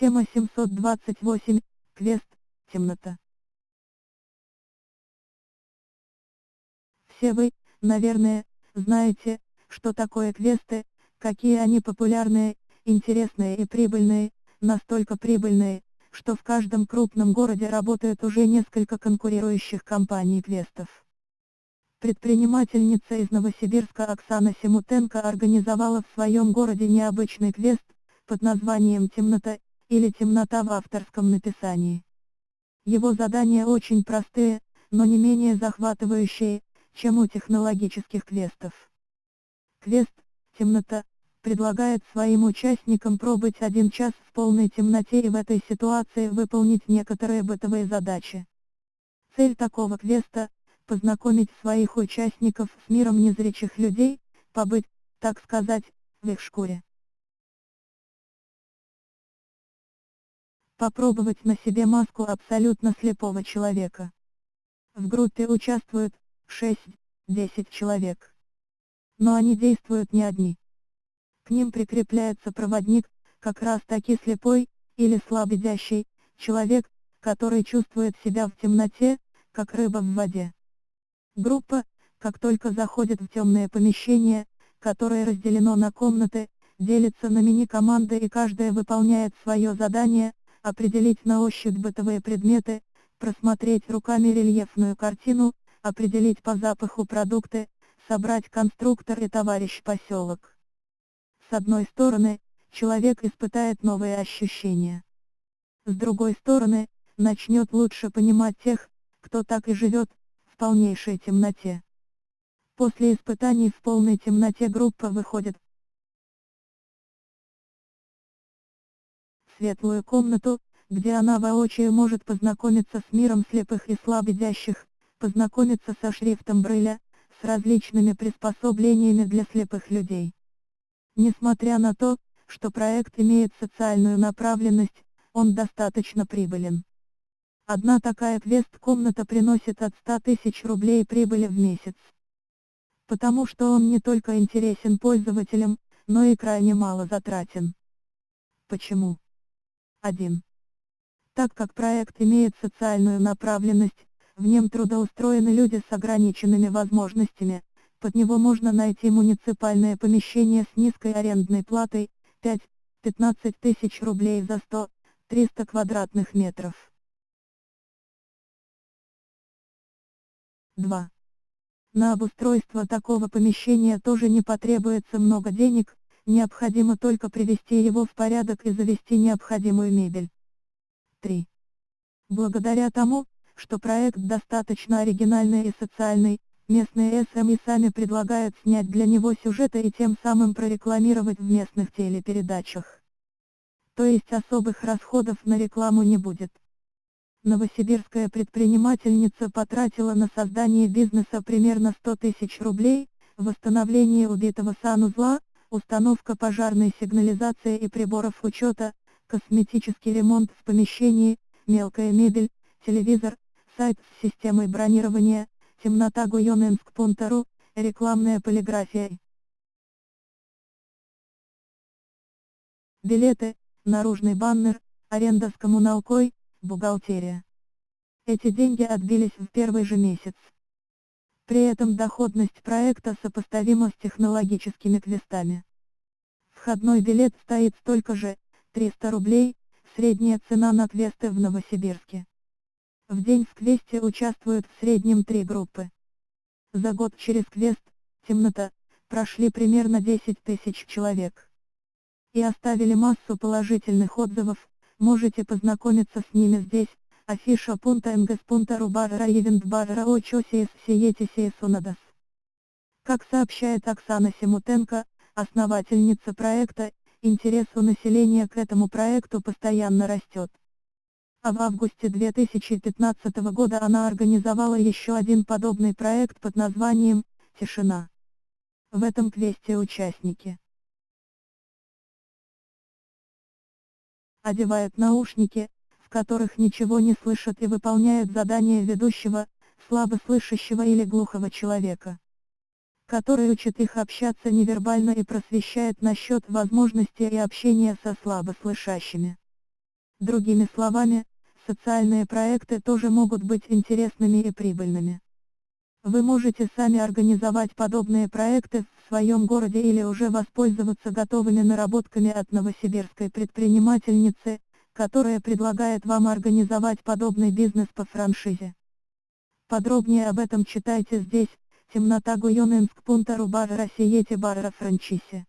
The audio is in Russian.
Тема 728. Квест. Темнота. Все вы, наверное, знаете, что такое квесты, какие они популярные, интересные и прибыльные, настолько прибыльные, что в каждом крупном городе работают уже несколько конкурирующих компаний квестов. Предпринимательница из Новосибирска Оксана Семутенко организовала в своем городе необычный квест, под названием «Темнота» или «Темнота» в авторском написании. Его задания очень простые, но не менее захватывающие, чем у технологических квестов. Квест «Темнота» предлагает своим участникам пробыть один час в полной темноте и в этой ситуации выполнить некоторые бытовые задачи. Цель такого квеста познакомить своих участников с миром незрячих людей, побыть, так сказать, в их шкуре. Попробовать на себе маску абсолютно слепого человека. В группе участвуют 6-10 человек. Но они действуют не одни. К ним прикрепляется проводник, как раз таки слепой, или слабовидящий, человек, который чувствует себя в темноте, как рыба в воде. Группа, как только заходит в темное помещение, которое разделено на комнаты, делится на мини-команды и каждая выполняет свое задание, определить на ощупь бытовые предметы, просмотреть руками рельефную картину, определить по запаху продукты, собрать конструктор и товарищ поселок. С одной стороны, человек испытает новые ощущения. С другой стороны, начнет лучше понимать тех, кто так и живет, полнейшей темноте. После испытаний в полной темноте группа выходит светлую комнату, где она воочию может познакомиться с миром слепых и слабовидящих, познакомиться со шрифтом Брыля, с различными приспособлениями для слепых людей. Несмотря на то, что проект имеет социальную направленность, он достаточно прибылен. Одна такая квест-комната приносит от 100 тысяч рублей прибыли в месяц. Потому что он не только интересен пользователям, но и крайне мало затратен. Почему? 1. Так как проект имеет социальную направленность, в нем трудоустроены люди с ограниченными возможностями, под него можно найти муниципальное помещение с низкой арендной платой, 5-15 тысяч рублей за 100-300 квадратных метров. 2. На обустройство такого помещения тоже не потребуется много денег, необходимо только привести его в порядок и завести необходимую мебель. 3. Благодаря тому, что проект достаточно оригинальный и социальный, местные СМИ сами предлагают снять для него сюжеты и тем самым прорекламировать в местных телепередачах. То есть особых расходов на рекламу не будет. Новосибирская предпринимательница потратила на создание бизнеса примерно 100 тысяч рублей, восстановление убитого санузла, установка пожарной сигнализации и приборов учета, косметический ремонт в помещении, мелкая мебель, телевизор, сайт с системой бронирования, темнота Гуйоненск.ру, рекламная полиграфия. Билеты, наружный баннер, аренда с коммуналкой, бухгалтерия. Эти деньги отбились в первый же месяц. При этом доходность проекта сопоставима с технологическими квестами. Входной билет стоит столько же, 300 рублей, средняя цена на квесты в Новосибирске. В день в квесте участвуют в среднем три группы. За год через квест, темнота, прошли примерно 10 тысяч человек. И оставили массу положительных отзывов, Можете познакомиться с ними здесь, афиша пунта нгс.ру барра ивент барра очосиес сиетисиес унадас. Как сообщает Оксана Семутенко, основательница проекта, интерес у населения к этому проекту постоянно растет. А в августе 2015 года она организовала еще один подобный проект под названием «Тишина». В этом квесте участники одевают наушники, которых ничего не слышат и выполняют задания ведущего, слабослышащего или глухого человека, который учит их общаться невербально и просвещает насчет возможностей и общения со слабослышащими. Другими словами, социальные проекты тоже могут быть интересными и прибыльными. Вы можете сами организовать подобные проекты в своем городе или уже воспользоваться готовыми наработками от новосибирской предпринимательницы, которая предлагает вам организовать подобный бизнес по франшизе. Подробнее об этом читайте здесь, темнота Гуйоненск Пунта Рубара Россиете Барра Франчисе.